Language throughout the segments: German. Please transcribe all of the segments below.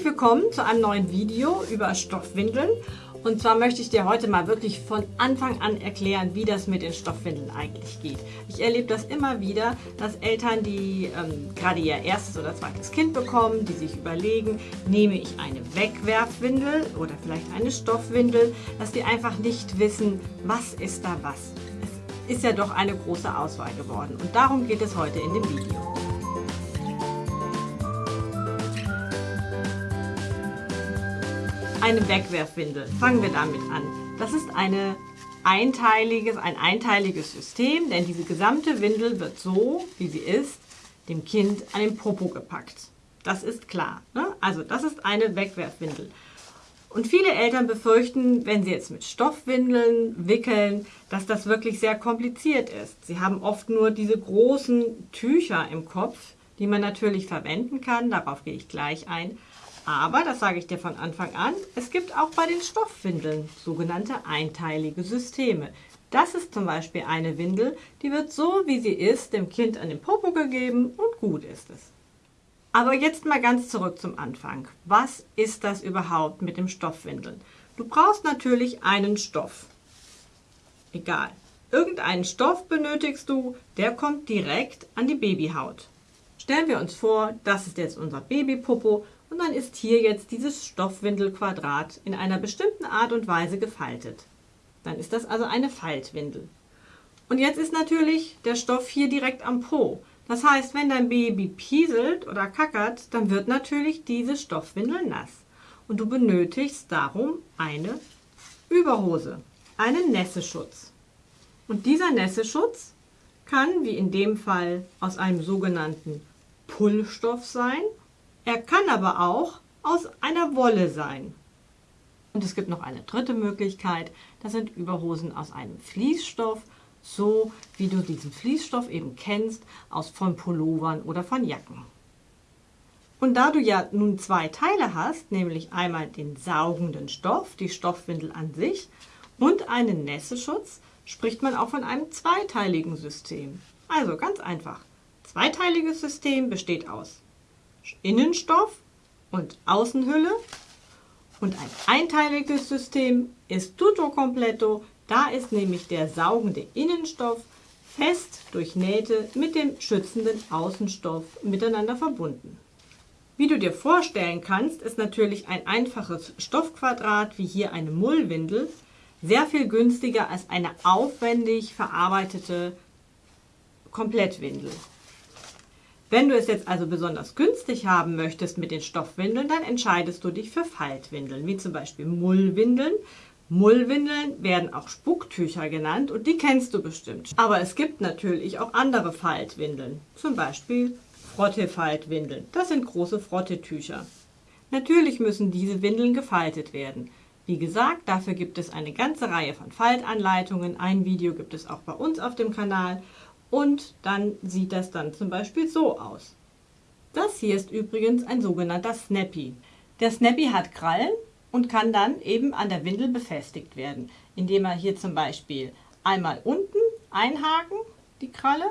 Herzlich willkommen zu einem neuen Video über Stoffwindeln. Und zwar möchte ich dir heute mal wirklich von Anfang an erklären, wie das mit den Stoffwindeln eigentlich geht. Ich erlebe das immer wieder, dass Eltern, die ähm, gerade ihr erstes oder zweites Kind bekommen, die sich überlegen, nehme ich eine Wegwerfwindel oder vielleicht eine Stoffwindel, dass die einfach nicht wissen, was ist da was. Es ist ja doch eine große Auswahl geworden und darum geht es heute in dem Video. Eine Wegwerfwindel. Fangen wir damit an. Das ist eine einteiliges, ein einteiliges System, denn diese gesamte Windel wird so, wie sie ist, dem Kind an den Popo gepackt. Das ist klar. Ne? Also das ist eine Wegwerfwindel. Und viele Eltern befürchten, wenn sie jetzt mit Stoffwindeln wickeln, dass das wirklich sehr kompliziert ist. Sie haben oft nur diese großen Tücher im Kopf, die man natürlich verwenden kann. Darauf gehe ich gleich ein. Aber, das sage ich dir von Anfang an, es gibt auch bei den Stoffwindeln sogenannte einteilige Systeme. Das ist zum Beispiel eine Windel, die wird so, wie sie ist, dem Kind an den Popo gegeben und gut ist es. Aber jetzt mal ganz zurück zum Anfang. Was ist das überhaupt mit dem Stoffwindeln? Du brauchst natürlich einen Stoff. Egal. Irgendeinen Stoff benötigst du, der kommt direkt an die Babyhaut. Stellen wir uns vor, das ist jetzt unser Babypopo und dann ist hier jetzt dieses Stoffwindelquadrat in einer bestimmten Art und Weise gefaltet. Dann ist das also eine Faltwindel. Und jetzt ist natürlich der Stoff hier direkt am Po. Das heißt, wenn dein Baby pieselt oder kackert, dann wird natürlich diese Stoffwindel nass. Und du benötigst darum eine Überhose, einen Nässeschutz. Und dieser Nässeschutz kann, wie in dem Fall, aus einem sogenannten Pullstoff sein er kann aber auch aus einer Wolle sein. Und es gibt noch eine dritte Möglichkeit, das sind Überhosen aus einem Fließstoff, so wie du diesen Fließstoff eben kennst, aus von Pullovern oder von Jacken. Und da du ja nun zwei Teile hast, nämlich einmal den saugenden Stoff, die Stoffwindel an sich, und einen Nässeschutz, spricht man auch von einem zweiteiligen System. Also ganz einfach. Zweiteiliges System besteht aus Innenstoff und Außenhülle. Und ein einteiliges System ist tutto completo. Da ist nämlich der saugende Innenstoff fest durch Nähte mit dem schützenden Außenstoff miteinander verbunden. Wie du dir vorstellen kannst, ist natürlich ein einfaches Stoffquadrat wie hier eine Mullwindel sehr viel günstiger als eine aufwendig verarbeitete Komplettwindel. Wenn du es jetzt also besonders günstig haben möchtest mit den Stoffwindeln, dann entscheidest du dich für Faltwindeln, wie zum Beispiel Mullwindeln. Mullwindeln werden auch Spucktücher genannt und die kennst du bestimmt. Aber es gibt natürlich auch andere Faltwindeln, zum Beispiel Frottefaltwindeln. Das sind große Frottetücher. Natürlich müssen diese Windeln gefaltet werden. Wie gesagt, dafür gibt es eine ganze Reihe von Faltanleitungen. Ein Video gibt es auch bei uns auf dem Kanal und dann sieht das dann zum Beispiel so aus. Das hier ist übrigens ein sogenannter Snappy. Der Snappy hat Krallen und kann dann eben an der Windel befestigt werden, indem er hier zum Beispiel einmal unten einhaken, die Kralle,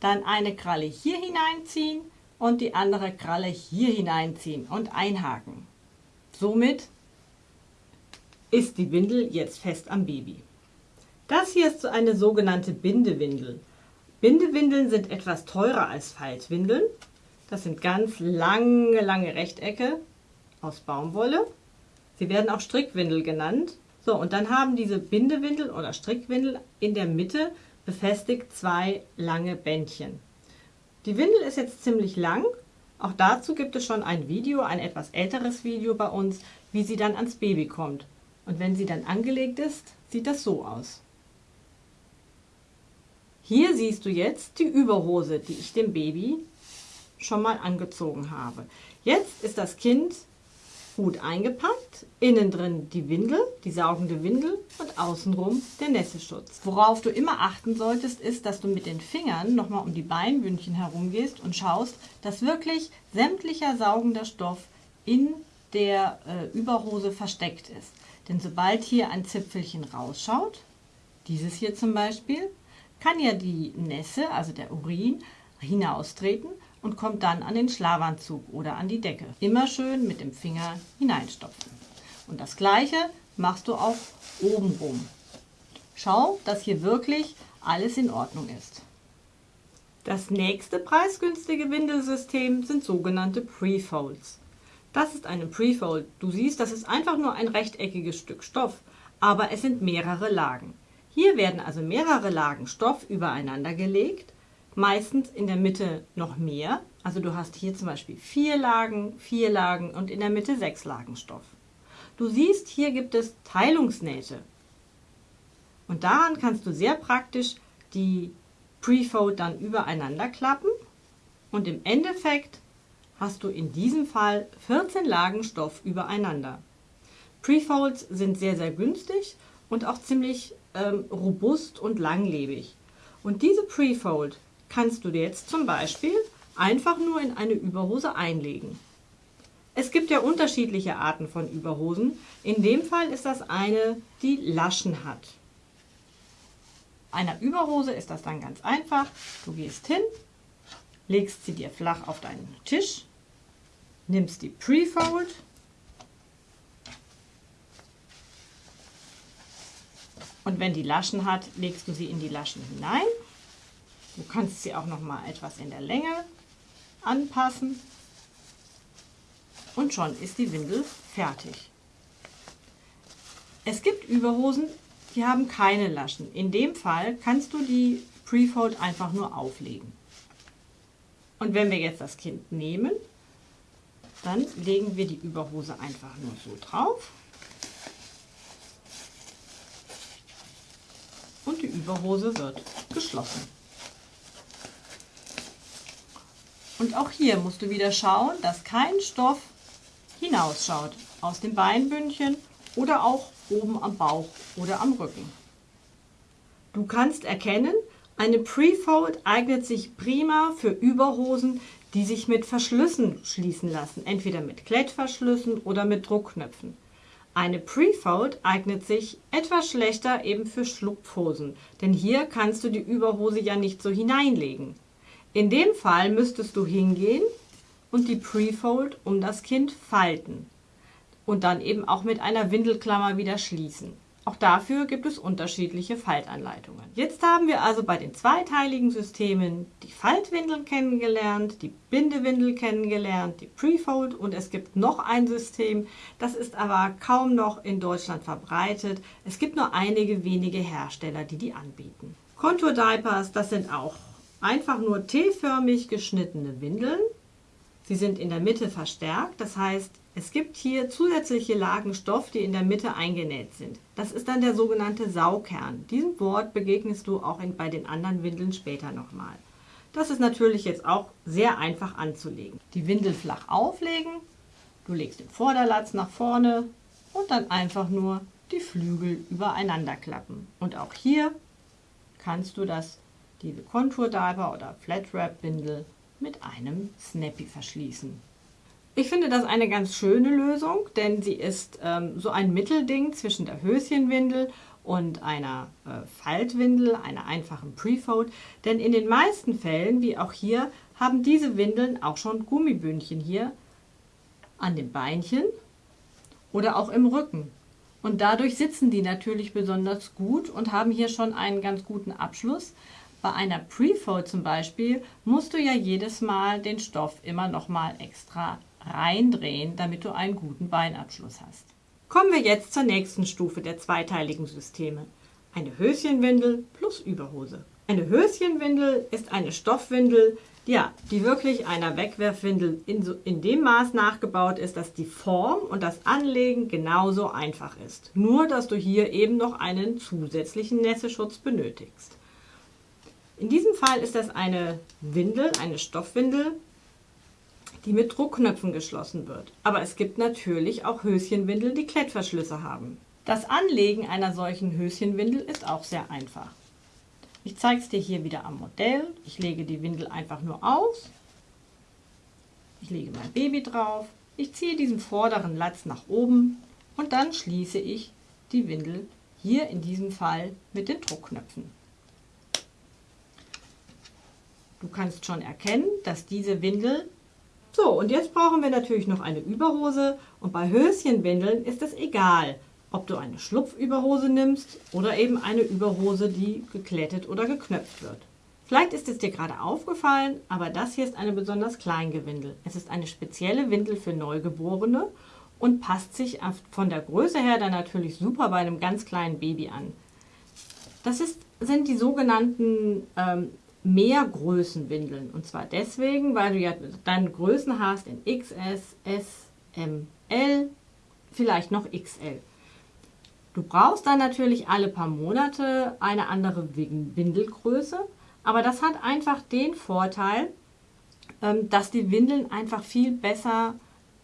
dann eine Kralle hier hineinziehen und die andere Kralle hier hineinziehen und einhaken. Somit ist die Windel jetzt fest am Baby. Das hier ist so eine sogenannte Bindewindel. Bindewindeln sind etwas teurer als Faltwindeln. Das sind ganz lange, lange Rechtecke aus Baumwolle. Sie werden auch Strickwindel genannt. So, und dann haben diese Bindewindel oder Strickwindel in der Mitte befestigt zwei lange Bändchen. Die Windel ist jetzt ziemlich lang. Auch dazu gibt es schon ein Video, ein etwas älteres Video bei uns, wie sie dann ans Baby kommt. Und wenn sie dann angelegt ist, sieht das so aus. Hier siehst du jetzt die Überhose, die ich dem Baby schon mal angezogen habe. Jetzt ist das Kind gut eingepackt, innen drin die Windel, die saugende Windel und außenrum der Nässeschutz. Worauf du immer achten solltest, ist, dass du mit den Fingern nochmal um die Beinbündchen herumgehst und schaust, dass wirklich sämtlicher saugender Stoff in der äh, Überhose versteckt ist. Denn sobald hier ein Zipfelchen rausschaut, dieses hier zum Beispiel, kann ja die Nässe, also der Urin, hinaustreten und kommt dann an den Schlafanzug oder an die Decke. Immer schön mit dem Finger hineinstopfen. Und das gleiche machst du auch oben rum. Schau, dass hier wirklich alles in Ordnung ist. Das nächste preisgünstige Windelsystem sind sogenannte Prefolds. Das ist eine Prefold. Du siehst, das ist einfach nur ein rechteckiges Stück Stoff, aber es sind mehrere Lagen. Hier werden also mehrere Lagen Stoff übereinander gelegt, meistens in der Mitte noch mehr. Also du hast hier zum Beispiel vier Lagen, vier Lagen und in der Mitte sechs Lagen Stoff. Du siehst, hier gibt es Teilungsnähte. Und daran kannst du sehr praktisch die Prefold dann übereinander klappen und im Endeffekt hast du in diesem Fall 14 Lagen Stoff übereinander. Prefolds sind sehr, sehr günstig und auch ziemlich ähm, robust und langlebig. Und diese Prefold kannst du dir jetzt zum Beispiel einfach nur in eine Überhose einlegen. Es gibt ja unterschiedliche Arten von Überhosen. In dem Fall ist das eine, die Laschen hat. Einer Überhose ist das dann ganz einfach. Du gehst hin, legst sie dir flach auf deinen Tisch, nimmst die Prefold, und wenn die Laschen hat, legst du sie in die Laschen hinein. Du kannst sie auch noch mal etwas in der Länge anpassen und schon ist die Windel fertig. Es gibt Überhosen, die haben keine Laschen. In dem Fall kannst du die Prefold einfach nur auflegen. Und wenn wir jetzt das Kind nehmen, dann legen wir die Überhose einfach nur so drauf. Und die Überhose wird geschlossen. Und auch hier musst du wieder schauen, dass kein Stoff hinausschaut aus dem Beinbündchen oder auch oben am Bauch oder am Rücken. Du kannst erkennen, eine Prefold eignet sich prima für Überhosen, die sich mit Verschlüssen schließen lassen, entweder mit Klettverschlüssen oder mit Druckknöpfen. Eine Prefold eignet sich etwas schlechter eben für Schlupfhosen, denn hier kannst du die Überhose ja nicht so hineinlegen. In dem Fall müsstest du hingehen und die Prefold um das Kind falten und dann eben auch mit einer Windelklammer wieder schließen. Auch dafür gibt es unterschiedliche Faltanleitungen. Jetzt haben wir also bei den zweiteiligen Systemen die Faltwindeln kennengelernt, die Bindewindel kennengelernt, die Prefold und es gibt noch ein System, das ist aber kaum noch in Deutschland verbreitet. Es gibt nur einige wenige Hersteller, die die anbieten. Contour Diapers, das sind auch einfach nur T-förmig geschnittene Windeln Sie sind in der Mitte verstärkt, das heißt, es gibt hier zusätzliche Lagen Stoff, die in der Mitte eingenäht sind. Das ist dann der sogenannte Saukern. Diesem Wort begegnest du auch in, bei den anderen Windeln später nochmal. Das ist natürlich jetzt auch sehr einfach anzulegen. Die Windel flach auflegen, du legst den Vorderlatz nach vorne und dann einfach nur die Flügel übereinander klappen. Und auch hier kannst du das, diese Contour Diaper oder Flat Wrap Windel mit einem Snappy verschließen. Ich finde das eine ganz schöne Lösung, denn sie ist ähm, so ein Mittelding zwischen der Höschenwindel und einer äh, Faltwindel, einer einfachen Prefold. Denn in den meisten Fällen, wie auch hier, haben diese Windeln auch schon Gummibündchen hier an den Beinchen oder auch im Rücken. Und dadurch sitzen die natürlich besonders gut und haben hier schon einen ganz guten Abschluss. Bei einer Prefold zum Beispiel musst du ja jedes Mal den Stoff immer noch mal extra reindrehen, damit du einen guten Beinabschluss hast. Kommen wir jetzt zur nächsten Stufe der zweiteiligen Systeme. Eine Höschenwindel plus Überhose. Eine Höschenwindel ist eine Stoffwindel, ja, die wirklich einer Wegwerfwindel in, so, in dem Maß nachgebaut ist, dass die Form und das Anlegen genauso einfach ist. Nur, dass du hier eben noch einen zusätzlichen Nässeschutz benötigst. In diesem Fall ist das eine Windel, eine Stoffwindel, die mit Druckknöpfen geschlossen wird. Aber es gibt natürlich auch Höschenwindeln, die Klettverschlüsse haben. Das Anlegen einer solchen Höschenwindel ist auch sehr einfach. Ich zeige es dir hier wieder am Modell. Ich lege die Windel einfach nur aus. Ich lege mein Baby drauf. Ich ziehe diesen vorderen Latz nach oben und dann schließe ich die Windel hier in diesem Fall mit den Druckknöpfen. Du kannst schon erkennen, dass diese Windel... So, und jetzt brauchen wir natürlich noch eine Überhose und bei Höschenwindeln ist es egal, ob du eine Schlupfüberhose nimmst oder eben eine Überhose, die geklettet oder geknöpft wird. Vielleicht ist es dir gerade aufgefallen, aber das hier ist eine besonders kleine Windel. Es ist eine spezielle Windel für Neugeborene und passt sich von der Größe her dann natürlich super bei einem ganz kleinen Baby an. Das ist, sind die sogenannten ähm, Mehrgrößenwindeln. Und zwar deswegen, weil du ja deine Größen hast in XS, S, M, L, vielleicht noch XL. Du brauchst dann natürlich alle paar Monate eine andere Windelgröße, aber das hat einfach den Vorteil, ähm, dass die Windeln einfach viel besser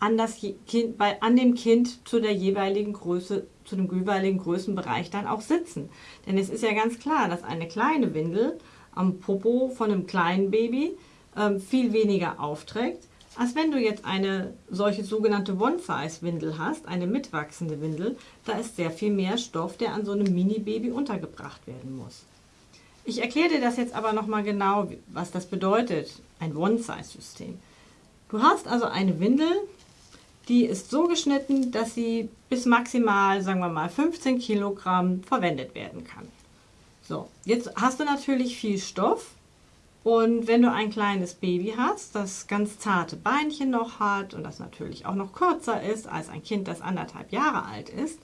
an, das kind, bei, an dem Kind zu der jeweiligen Größe, zu dem jeweiligen Größenbereich dann auch sitzen. Denn es ist ja ganz klar, dass eine kleine Windel am Popo von einem kleinen Baby ähm, viel weniger aufträgt, als wenn du jetzt eine solche sogenannte One-Size-Windel hast, eine mitwachsende Windel, da ist sehr viel mehr Stoff, der an so einem Mini-Baby untergebracht werden muss. Ich erkläre dir das jetzt aber nochmal genau, was das bedeutet, ein One-Size-System. Du hast also eine Windel, die ist so geschnitten, dass sie bis maximal, sagen wir mal, 15 Kilogramm verwendet werden kann. So, jetzt hast du natürlich viel Stoff und wenn du ein kleines Baby hast, das ganz zarte Beinchen noch hat und das natürlich auch noch kürzer ist als ein Kind, das anderthalb Jahre alt ist,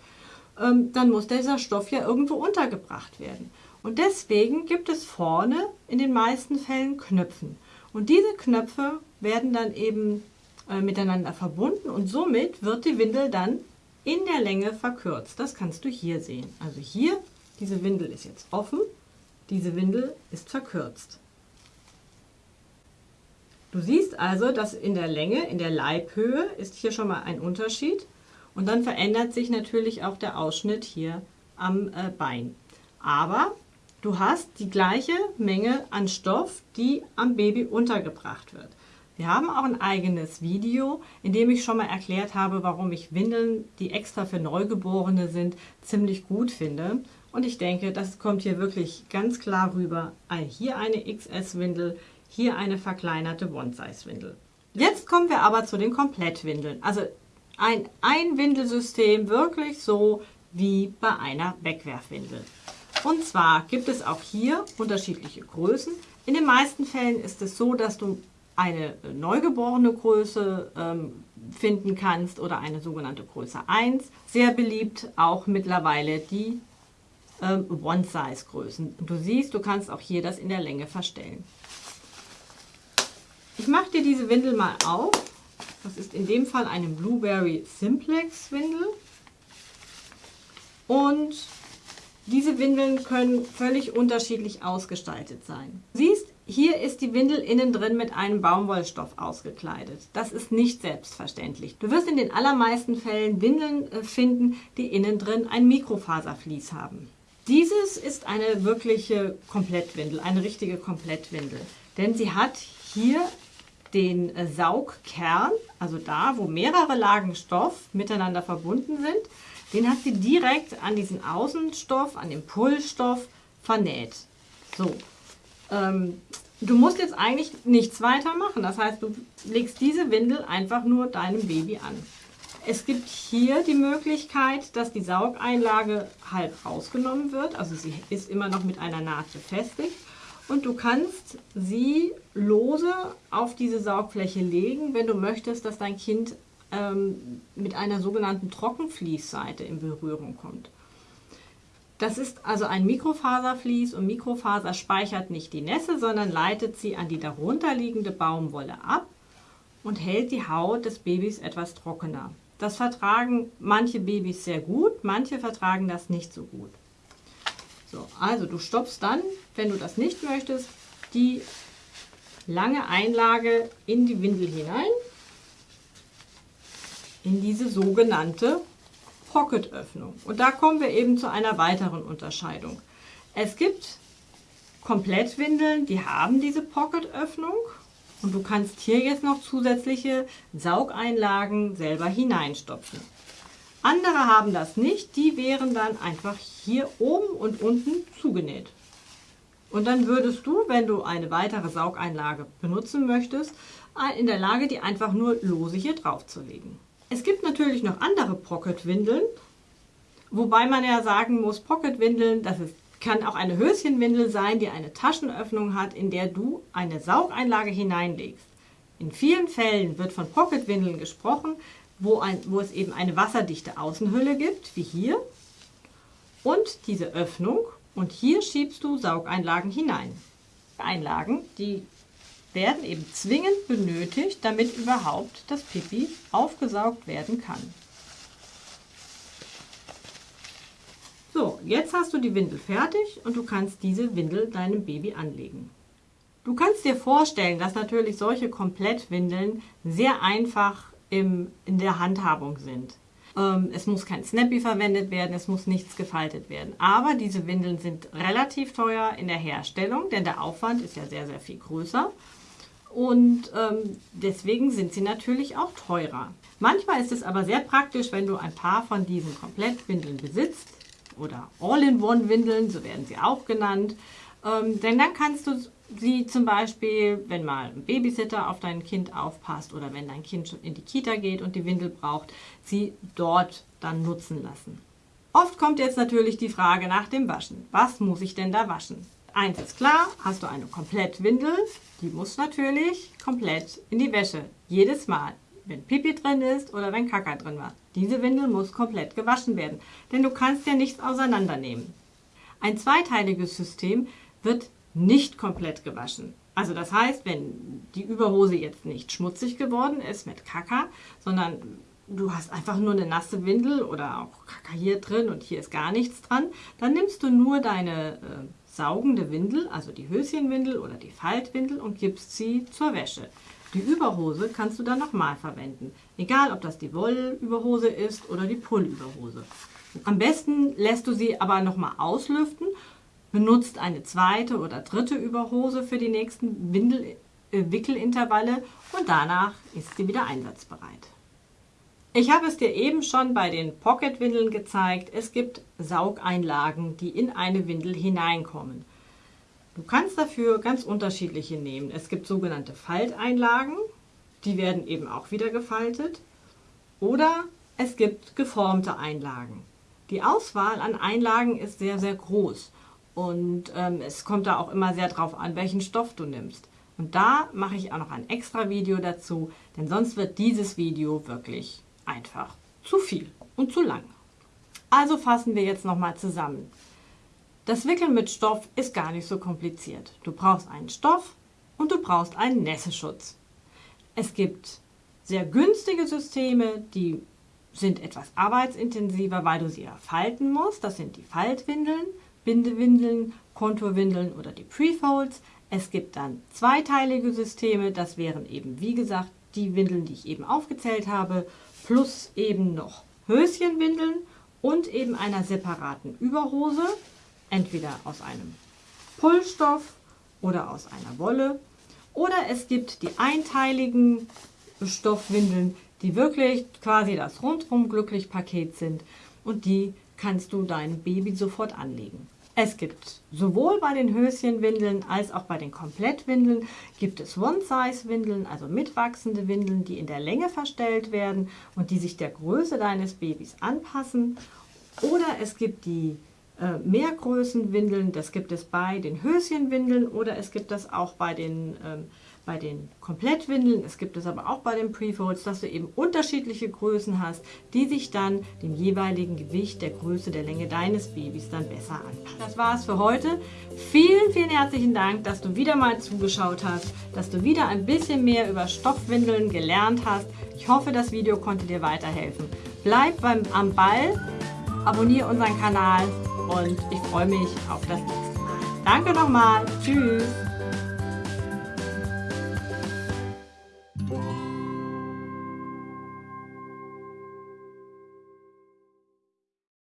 ähm, dann muss dieser Stoff ja irgendwo untergebracht werden. Und deswegen gibt es vorne in den meisten Fällen Knöpfen. Und diese Knöpfe werden dann eben äh, miteinander verbunden und somit wird die Windel dann in der Länge verkürzt. Das kannst du hier sehen. Also hier, diese Windel ist jetzt offen, diese Windel ist verkürzt. Du siehst also, dass in der Länge, in der Leibhöhe ist hier schon mal ein Unterschied und dann verändert sich natürlich auch der Ausschnitt hier am äh, Bein. Aber du hast die gleiche Menge an Stoff, die am Baby untergebracht wird. Wir haben auch ein eigenes Video, in dem ich schon mal erklärt habe, warum ich Windeln, die extra für Neugeborene sind, ziemlich gut finde. Und ich denke, das kommt hier wirklich ganz klar rüber. Hier eine XS-Windel, hier eine verkleinerte One-Size-Windel. Jetzt kommen wir aber zu den Komplettwindeln. Also ein Einwindelsystem wirklich so wie bei einer Wegwerfwindel. Und zwar gibt es auch hier unterschiedliche Größen. In den meisten Fällen ist es so, dass du eine neugeborene Größe ähm, finden kannst oder eine sogenannte Größe 1. Sehr beliebt auch mittlerweile die ähm, One-Size-Größen. Du siehst, du kannst auch hier das in der Länge verstellen. Ich mache dir diese Windel mal auf. Das ist in dem Fall eine Blueberry Simplex Windel. Und diese Windeln können völlig unterschiedlich ausgestaltet sein. Du siehst, hier ist die Windel innen drin mit einem Baumwollstoff ausgekleidet. Das ist nicht selbstverständlich. Du wirst in den allermeisten Fällen Windeln äh, finden, die innen drin ein Mikrofaservlies haben. Dieses ist eine wirkliche Komplettwindel, eine richtige Komplettwindel. Denn sie hat hier den äh, Saugkern, also da, wo mehrere Lagen Stoff miteinander verbunden sind, den hat sie direkt an diesen Außenstoff, an den Pullstoff vernäht. So, ähm, du musst jetzt eigentlich nichts weiter machen. Das heißt, du legst diese Windel einfach nur deinem Baby an. Es gibt hier die Möglichkeit, dass die Saugeinlage halb rausgenommen wird. Also sie ist immer noch mit einer Naht befestigt. Und du kannst sie lose auf diese Saugfläche legen, wenn du möchtest, dass dein Kind ähm, mit einer sogenannten Trockenfließseite in Berührung kommt. Das ist also ein Mikrofaservlies und Mikrofaser speichert nicht die Nässe, sondern leitet sie an die darunterliegende Baumwolle ab und hält die Haut des Babys etwas trockener. Das vertragen manche Babys sehr gut, manche vertragen das nicht so gut. So, also du stopfst dann, wenn du das nicht möchtest, die lange Einlage in die Windel hinein, in diese sogenannte Pocketöffnung. Und da kommen wir eben zu einer weiteren Unterscheidung. Es gibt Komplettwindeln, die haben diese Pocketöffnung und du kannst hier jetzt noch zusätzliche Saugeinlagen selber hineinstopfen. Andere haben das nicht, die wären dann einfach hier oben und unten zugenäht. Und dann würdest du, wenn du eine weitere Saugeinlage benutzen möchtest, in der Lage, die einfach nur lose hier drauf zu legen. Es gibt natürlich noch andere Pocket-Windeln, wobei man ja sagen muss, Pocket-Windeln, das ist, kann auch eine Höschenwindel sein, die eine Taschenöffnung hat, in der du eine Saugeinlage hineinlegst. In vielen Fällen wird von Pocket-Windeln gesprochen, wo, ein, wo es eben eine wasserdichte Außenhülle gibt, wie hier, und diese Öffnung. Und hier schiebst du Saugeinlagen hinein. Einlagen, die werden eben zwingend benötigt, damit überhaupt das Pipi aufgesaugt werden kann. So, jetzt hast du die Windel fertig und du kannst diese Windel deinem Baby anlegen. Du kannst dir vorstellen, dass natürlich solche Komplettwindeln sehr einfach im, in der Handhabung sind. Ähm, es muss kein Snappy verwendet werden, es muss nichts gefaltet werden. Aber diese Windeln sind relativ teuer in der Herstellung, denn der Aufwand ist ja sehr, sehr viel größer. Und ähm, deswegen sind sie natürlich auch teurer. Manchmal ist es aber sehr praktisch, wenn du ein paar von diesen Komplettwindeln besitzt oder All-in-One-Windeln, so werden sie auch genannt. Ähm, denn dann kannst du sie zum Beispiel, wenn mal ein Babysitter auf dein Kind aufpasst oder wenn dein Kind schon in die Kita geht und die Windel braucht, sie dort dann nutzen lassen. Oft kommt jetzt natürlich die Frage nach dem Waschen. Was muss ich denn da waschen? Eins ist klar, hast du eine Komplettwindel, die muss natürlich komplett in die Wäsche. Jedes Mal, wenn Pipi drin ist oder wenn Kaka drin war. Diese Windel muss komplett gewaschen werden, denn du kannst ja nichts auseinandernehmen. Ein zweiteiliges System wird nicht komplett gewaschen. Also das heißt, wenn die Überhose jetzt nicht schmutzig geworden ist mit Kaka, sondern du hast einfach nur eine nasse Windel oder auch Kaka hier drin und hier ist gar nichts dran, dann nimmst du nur deine äh, saugende Windel, also die Höschenwindel oder die Faltwindel und gibst sie zur Wäsche. Die Überhose kannst du dann nochmal verwenden, egal ob das die Wollüberhose ist oder die Pullüberhose. Am besten lässt du sie aber nochmal auslüften benutzt eine zweite oder dritte Überhose für die nächsten Windel äh, Wickelintervalle und danach ist sie wieder einsatzbereit. Ich habe es dir eben schon bei den Pocket-Windeln gezeigt. Es gibt Saugeinlagen, die in eine Windel hineinkommen. Du kannst dafür ganz unterschiedliche nehmen. Es gibt sogenannte Falteinlagen, die werden eben auch wieder gefaltet. Oder es gibt geformte Einlagen. Die Auswahl an Einlagen ist sehr, sehr groß. Und ähm, es kommt da auch immer sehr drauf an, welchen Stoff du nimmst. Und da mache ich auch noch ein extra Video dazu, denn sonst wird dieses Video wirklich einfach zu viel und zu lang. Also fassen wir jetzt nochmal zusammen. Das Wickeln mit Stoff ist gar nicht so kompliziert. Du brauchst einen Stoff und du brauchst einen Nässeschutz. Es gibt sehr günstige Systeme, die sind etwas arbeitsintensiver, weil du sie falten musst. Das sind die Faltwindeln. Bindewindeln, Konturwindeln oder die Prefolds. Es gibt dann zweiteilige Systeme, das wären eben wie gesagt die Windeln, die ich eben aufgezählt habe, plus eben noch Höschenwindeln und eben einer separaten Überhose, entweder aus einem Pullstoff oder aus einer Wolle. Oder es gibt die einteiligen Stoffwindeln, die wirklich quasi das rundrum glücklich Paket sind und die kannst du deinem Baby sofort anlegen. Es gibt sowohl bei den Höschenwindeln als auch bei den Komplettwindeln gibt es One-Size-Windeln, also mitwachsende Windeln, die in der Länge verstellt werden und die sich der Größe deines Babys anpassen. Oder es gibt die äh, Mehrgrößenwindeln, das gibt es bei den Höschenwindeln oder es gibt das auch bei den ähm, bei den Komplettwindeln, es gibt es aber auch bei den Prefolds, dass du eben unterschiedliche Größen hast, die sich dann dem jeweiligen Gewicht, der Größe, der Länge deines Babys dann besser anpassen. Das war es für heute. Vielen, vielen herzlichen Dank, dass du wieder mal zugeschaut hast, dass du wieder ein bisschen mehr über Stoffwindeln gelernt hast. Ich hoffe, das Video konnte dir weiterhelfen. Bleib beim, am Ball, abonniere unseren Kanal und ich freue mich auf das nächste Mal. Danke nochmal. Tschüss.